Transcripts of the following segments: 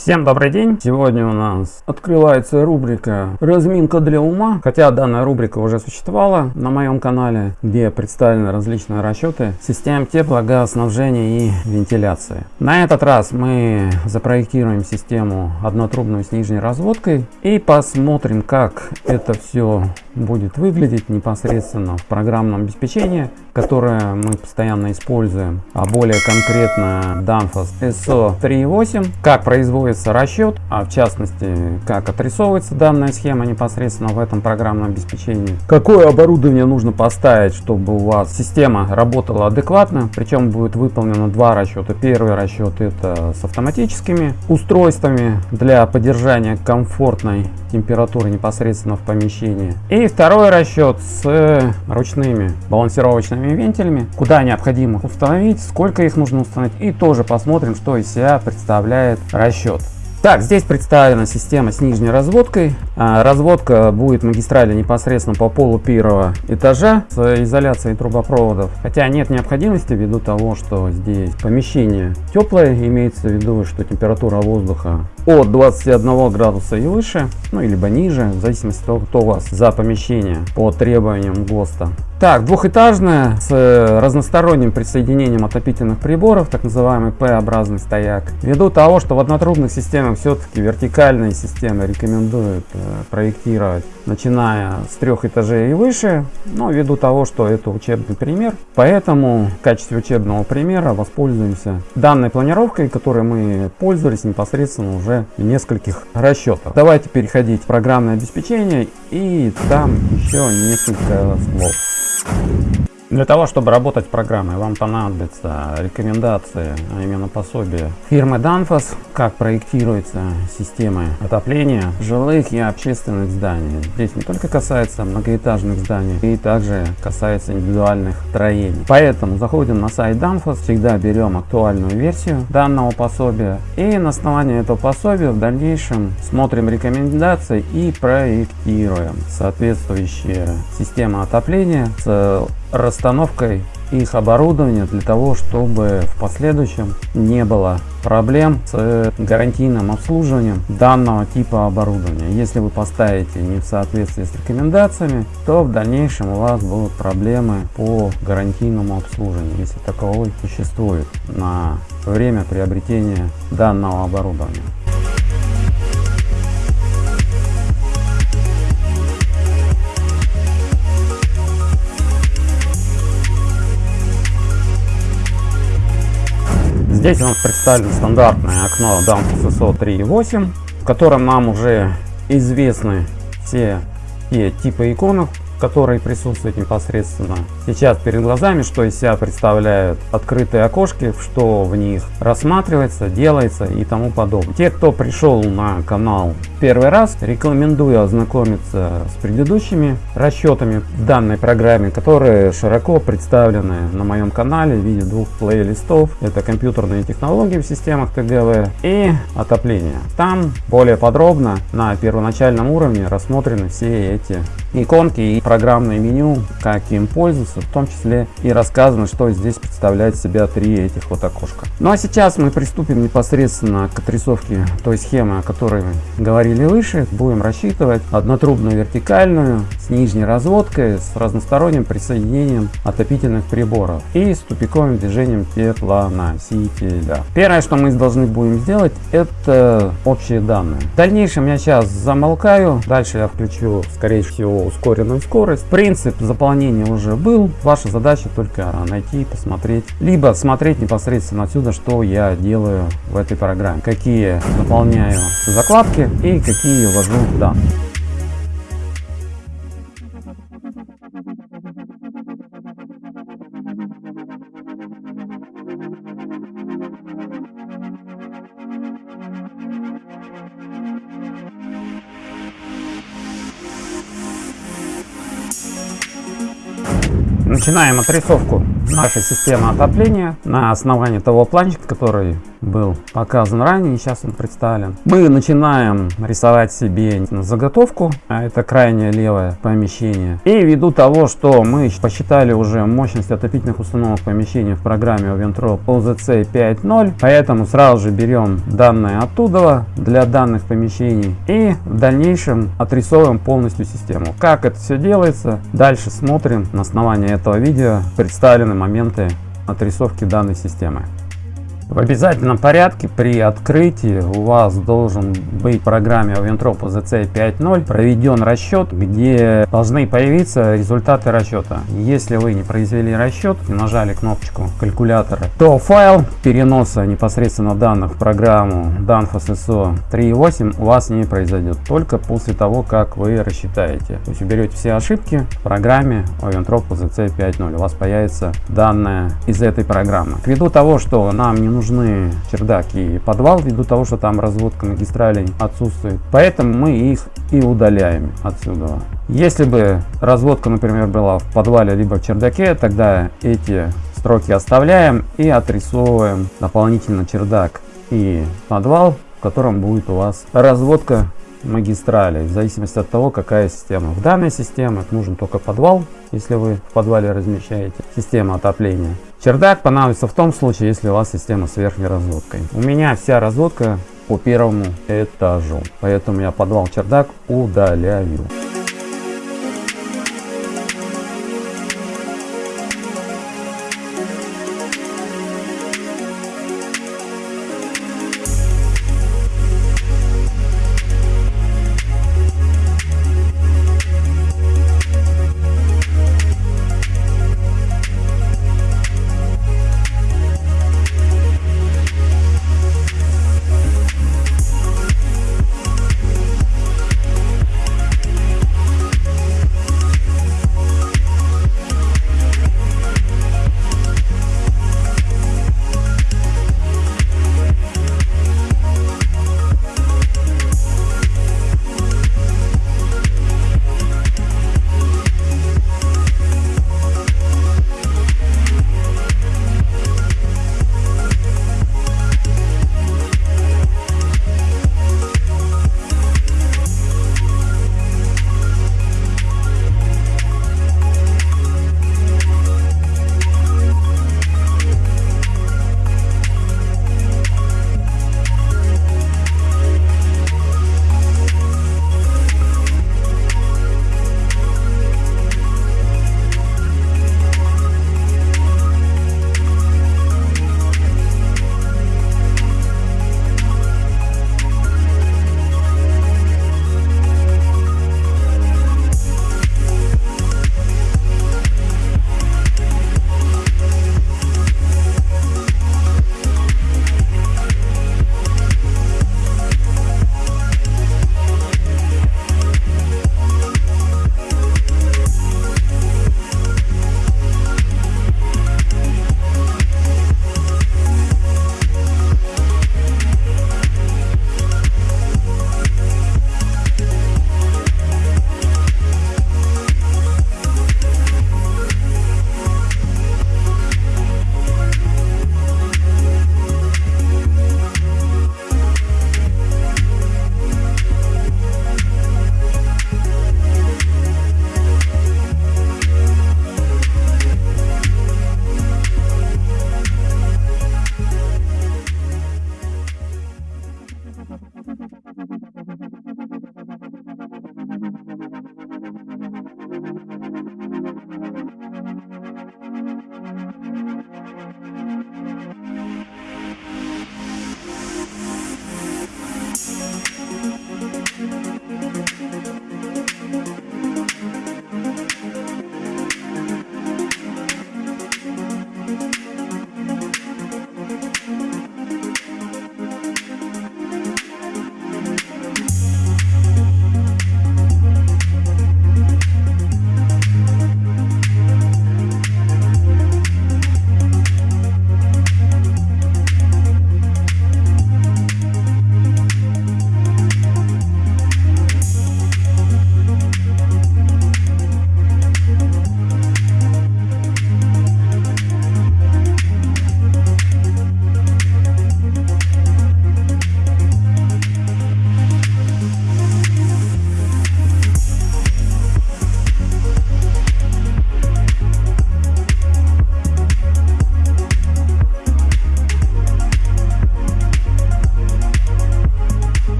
Всем добрый день! Сегодня у нас открывается рубрика «Разминка для ума». Хотя данная рубрика уже существовала на моем канале, где представлены различные расчеты систем теплогазоснабжения и вентиляции. На этот раз мы запроектируем систему однотрубную с нижней разводкой и посмотрим, как это все будет выглядеть непосредственно в программном обеспечении, которое мы постоянно используем, а более конкретно Danfoss SO 3.8, как производится расчет, а в частности, как отрисовывается данная схема непосредственно в этом программном обеспечении. Какое оборудование нужно поставить, чтобы у вас система работала адекватно, причем будет выполнено два расчета. Первый расчет это с автоматическими устройствами для поддержания комфортной температуры непосредственно в помещении. И второй расчет с ручными балансировочными вентилями, куда необходимо установить, сколько их нужно установить и тоже посмотрим, что из себя представляет расчет. Так, здесь представлена система с нижней разводкой. А, разводка будет магистрали непосредственно по полу первого этажа с изоляцией трубопроводов. Хотя нет необходимости ввиду того, что здесь помещение теплое, имеется в виду, что температура воздуха от 21 градуса и выше, ну либо ниже, в зависимости от того, кто у вас за помещение по требованиям ГОСТа. Так, двухэтажная с разносторонним присоединением отопительных приборов, так называемый П-образный стояк. Ввиду того, что в однотрубных системах все-таки вертикальные системы рекомендуют э, проектировать, начиная с трех этажей и выше, но ввиду того, что это учебный пример, поэтому в качестве учебного примера воспользуемся данной планировкой, которой мы пользовались непосредственно уже в нескольких расчетах. Давайте переходить в программное обеспечение и там еще несколько слов. Для того, чтобы работать программой, вам понадобятся рекомендации, а именно пособие фирмы Danfoss, как проектируется система отопления жилых и общественных зданий. Здесь не только касается многоэтажных зданий, и также касается индивидуальных строений. Поэтому заходим на сайт Danfoss, всегда берем актуальную версию данного пособия и на основании этого пособия в дальнейшем смотрим рекомендации и проектируем соответствующие системы отопления с расстановкой их оборудования для того, чтобы в последующем не было проблем с гарантийным обслуживанием данного типа оборудования. Если вы поставите не в соответствии с рекомендациями, то в дальнейшем у вас будут проблемы по гарантийному обслуживанию, если таковой существует на время приобретения данного оборудования. Здесь у нас представлено стандартное окно Danfoss SO 3.8, в котором нам уже известны все те типы иконок, которые присутствуют непосредственно сейчас перед глазами, что из себя представляют открытые окошки, что в них рассматривается, делается и тому подобное. Те, кто пришел на канал первый раз, рекомендую ознакомиться с предыдущими расчетами данной программе, которые широко представлены на моем канале в виде двух плейлистов. Это компьютерные технологии в системах ТГВ и отопление. Там более подробно на первоначальном уровне рассмотрены все эти иконки и программное меню, как им пользоваться, в том числе и рассказано, что здесь представляет себя три этих вот окошка. Ну а сейчас мы приступим непосредственно к отрисовке той схемы, о которой говорили выше. Будем рассчитывать однотрубную вертикальную с нижней разводкой, с разносторонним присоединением отопительных приборов и с тупиковым движением теплоносителя. Первое, что мы должны будем сделать, это общие данные. В дальнейшем я сейчас замолкаю, дальше я включу, скорее всего, ускоренную скорость скорость. Принцип заполнения уже был. Ваша задача только найти, посмотреть. Либо смотреть непосредственно отсюда, что я делаю в этой программе. Какие заполняю закладки и какие ввожу данные. Начинаем отрисовку наша система отопления на основании того планчика, который был показан ранее, сейчас он представлен. Мы начинаем рисовать себе заготовку, а это крайнее левое помещение. И ввиду того, что мы посчитали уже мощность отопительных установок помещения в программе Oventrop OZC 5.0, поэтому сразу же берем данные оттуда для данных помещений и в дальнейшем отрисовываем полностью систему. Как это все делается, дальше смотрим на основании этого видео представлены моменты отрисовки данной системы. В обязательном порядке при открытии у вас должен быть в программе Oventrop OZC 5.0 проведен расчет, где должны появиться результаты расчета. Если вы не произвели расчет и нажали кнопочку калькулятора, то файл переноса непосредственно данных в программу Danfoss ISO 3.8 у вас не произойдет, только после того, как вы рассчитаете. То есть уберете все ошибки в программе Oventrop OZC 5.0, у вас появится данные из этой программы. Ввиду того, что нам не нужно нужны чердак и подвал, ввиду того, что там разводка магистралей отсутствует. Поэтому мы их и удаляем отсюда. Если бы разводка, например, была в подвале либо в чердаке, тогда эти строки оставляем и отрисовываем дополнительно чердак и подвал, в котором будет у вас разводка магистрали, в зависимости от того, какая система. В данной системе нужен только подвал, если вы в подвале размещаете систему отопления. Чердак понадобится в том случае, если у вас система с верхней разводкой. У меня вся разводка по первому этажу, поэтому я подвал чердак удаляю.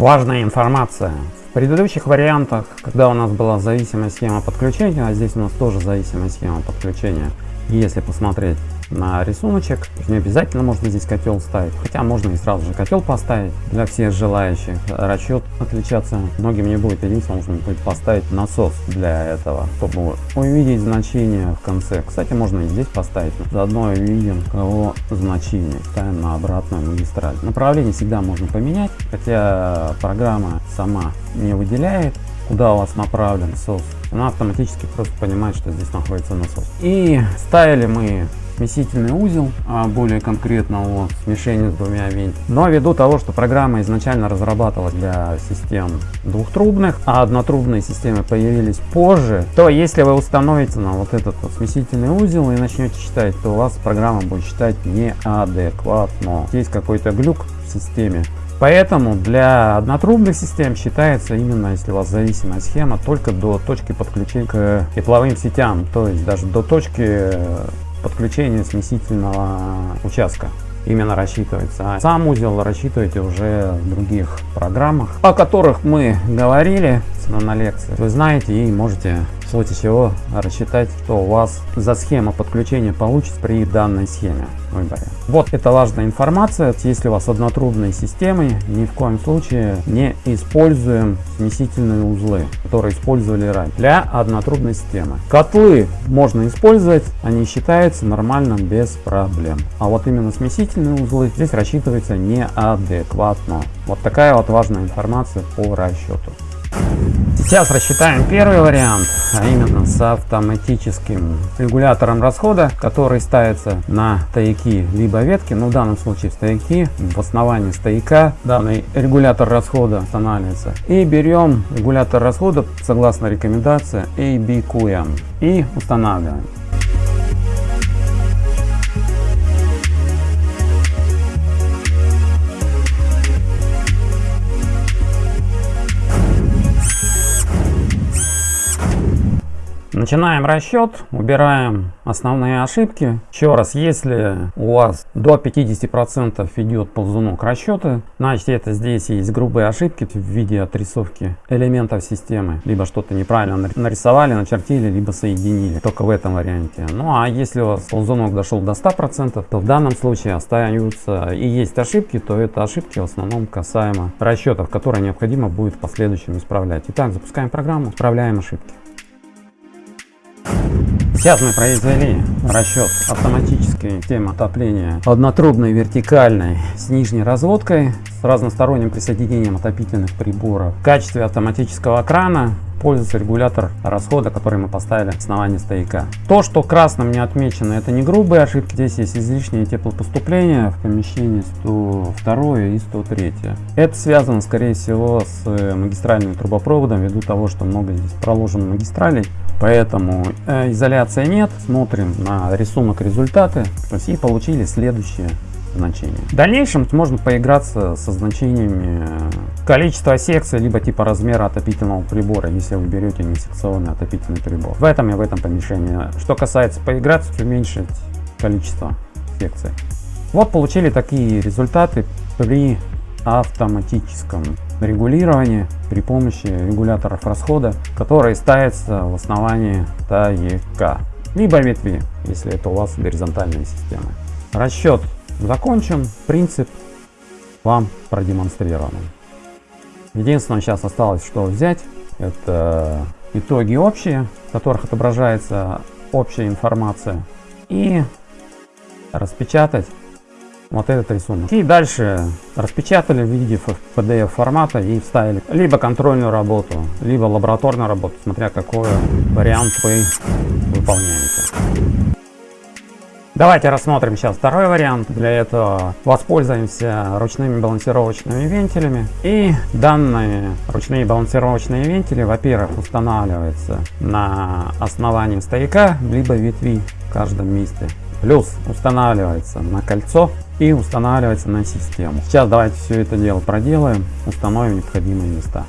Важная информация. В предыдущих вариантах, когда у нас была зависимая схема подключения, а здесь у нас тоже зависимая схема подключения, если посмотреть на рисуночек. Не обязательно можно здесь котел ставить, хотя можно и сразу же котел поставить для всех желающих. Расчет отличаться многим не будет, единственное нужно будет поставить насос для этого, чтобы увидеть значение в конце. Кстати, можно и здесь поставить, заодно увидим его значение. Ставим на обратную магистраль. Направление всегда можно поменять, хотя программа сама не выделяет куда у вас направлен насос, она автоматически просто понимает, что здесь находится насос. И ставили мы смесительный узел, а более конкретно о смешении с двумя винтами. Но ввиду того, что программа изначально разрабатывалась для систем двухтрубных, а однотрубные системы появились позже, то если вы установите на вот этот вот смесительный узел и начнете считать, то у вас программа будет считать неадекватно. Есть какой-то глюк в системе, Поэтому для однотрубных систем считается именно, если у вас зависимая схема, только до точки подключения к тепловым сетям, то есть даже до точки подключения смесительного участка именно рассчитывается. А сам узел рассчитываете уже в других программах, о которых мы говорили на лекции. Вы знаете и можете в случае чего рассчитать, что у вас за схема подключения получится при данной схеме выборе. Вот это важная информация. Если у вас однотрубные системы, ни в коем случае не используем смесительные узлы, которые использовали ранее для однотрубной системы. Котлы можно использовать, они считаются нормальным без проблем. А вот именно смесительные узлы здесь рассчитывается неадекватно. Вот такая вот важная информация по расчету. Сейчас рассчитаем первый вариант, а именно с автоматическим регулятором расхода, который ставится на стояки либо ветки, но в данном случае стояки, в основании стояка данный регулятор расхода устанавливается. И берем регулятор расхода согласно рекомендации ABQM и устанавливаем. Начинаем расчет, убираем основные ошибки. Еще раз, если у вас до 50% идет ползунок расчета, значит это здесь есть грубые ошибки в виде отрисовки элементов системы. Либо что-то неправильно нарисовали, начертили, либо соединили. Только в этом варианте. Ну а если у вас ползунок дошел до 100%, то в данном случае остаются и есть ошибки, то это ошибки в основном касаемо расчетов, которые необходимо будет в последующем исправлять. Итак, запускаем программу, исправляем ошибки. Сейчас мы произвели расчет автоматической системы отопления однотрубной вертикальной с нижней разводкой с разносторонним присоединением отопительных приборов. В качестве автоматического крана пользуется регулятор расхода, который мы поставили в основании стояка. То, что красным не отмечено, это не грубые ошибки. Здесь есть излишнее теплопоступление в помещении 102 и 103. Это связано, скорее всего, с магистральным трубопроводом, ввиду того, что много здесь проложено магистралей. Поэтому э, изоляции нет. Смотрим на рисунок результаты. То есть и получили следующее значение. В дальнейшем можно поиграться со значениями э, количества секций, либо типа размера отопительного прибора, если вы берете не секционный отопительный прибор. В этом и в этом помещении. Что касается поиграться, уменьшить количество секций. Вот получили такие результаты при автоматическом регулирования при помощи регуляторов расхода, которые ставятся в основании стояка, либо ветви, если это у вас горизонтальная система. Расчет закончен, принцип вам продемонстрирован. Единственное, сейчас осталось что взять, это итоги общие, в которых отображается общая информация, и распечатать вот этот рисунок. И дальше распечатали в виде PDF формата и вставили либо контрольную работу, либо лабораторную работу, смотря какой вариант вы выполняете. Давайте рассмотрим сейчас второй вариант. Для этого воспользуемся ручными балансировочными вентилями. И данные ручные балансировочные вентили, во-первых, устанавливаются на основании стояка, либо ветви в каждом месте. Плюс устанавливается на кольцо и устанавливается на систему. Сейчас давайте все это дело проделаем, установим необходимые места.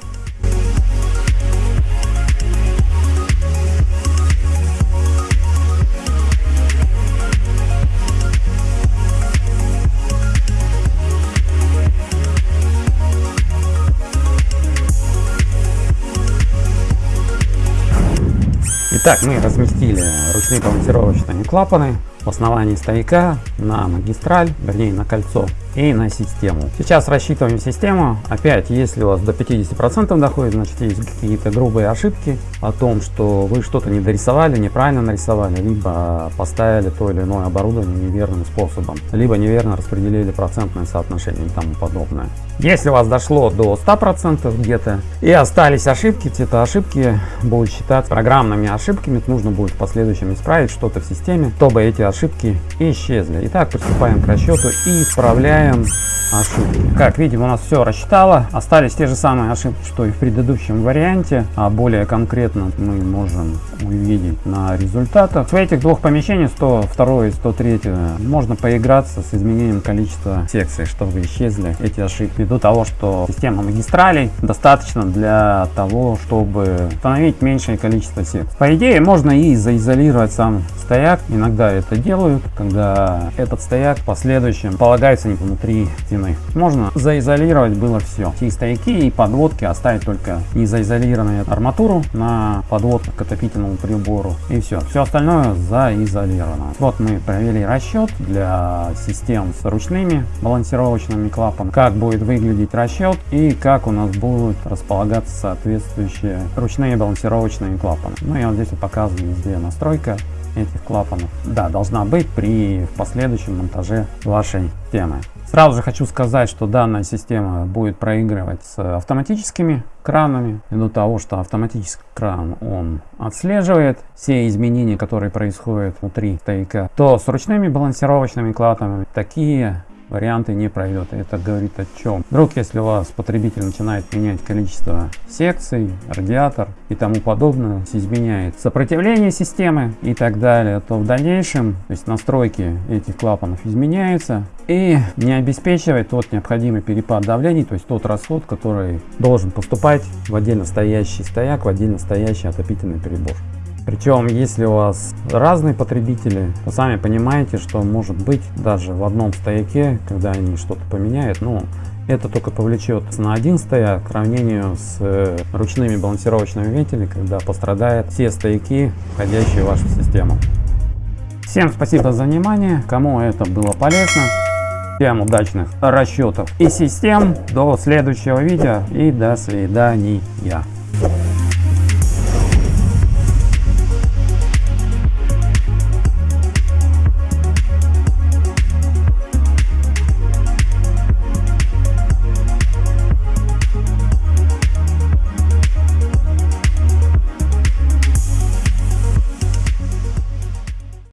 Итак, мы разместили ручные балансировочные клапаны в основании стояка на магистраль, вернее на кольцо и на систему. Сейчас рассчитываем систему. Опять, если у вас до 50% доходит, значит есть какие-то грубые ошибки о том, что вы что-то не дорисовали, неправильно нарисовали, либо поставили то или иное оборудование неверным способом, либо неверно распределили процентное соотношение и тому подобное. Если у вас дошло до 100% где-то и остались ошибки, это ошибки будут считаться программными ошибками, нужно будет в последующем исправить что-то в системе, чтобы эти ошибки исчезли. Итак, приступаем к расчету и исправляем ошибки. Как видим, у нас все рассчитало. Остались те же самые ошибки, что и в предыдущем варианте. А более конкретно мы можем увидеть на результатах. В этих двух помещениях, 102 и 103, можно поиграться с изменением количества секций, чтобы исчезли эти ошибки. Ввиду того, что система магистралей достаточно для того, чтобы установить меньшее количество секций. По идее, можно и заизолировать сам стояк. Иногда это делают, когда этот стояк в последующем полагается внутри стены. Можно заизолировать было все. И стояки, и подводки оставить только незаизолированную арматуру на подводку к отопительному прибору. И все. Все остальное заизолировано. Вот мы провели расчет для систем с ручными балансировочными клапанами. Как будет выглядеть расчет и как у нас будут располагаться соответствующие ручные балансировочные клапаны. Ну и вот здесь вот показываю везде настройка этих клапанов. Да, должна быть при последующем монтаже вашей темы. Сразу же хочу сказать, что данная система будет проигрывать с автоматическими кранами, ввиду того, что автоматический кран он отслеживает все изменения, которые происходят внутри стояка, то с ручными балансировочными клапанами такие варианты не пройдет. Это говорит о чем? Вдруг, если у вас потребитель начинает менять количество секций, радиатор и тому подобное, изменяет сопротивление системы и так далее, то в дальнейшем то есть настройки этих клапанов изменяются и не обеспечивает тот необходимый перепад давлений, то есть тот расход, который должен поступать в отдельно стоящий стояк, в отдельно стоящий отопительный прибор. Причем, если у вас разные потребители, то сами понимаете, что может быть даже в одном стояке, когда они что-то поменяют, ну, это только повлечет на один стояк к сравнению с э, ручными балансировочными вентилями, когда пострадают все стояки, входящие в вашу систему. Всем спасибо за внимание, кому это было полезно. Всем удачных расчетов и систем. До следующего видео и до свидания.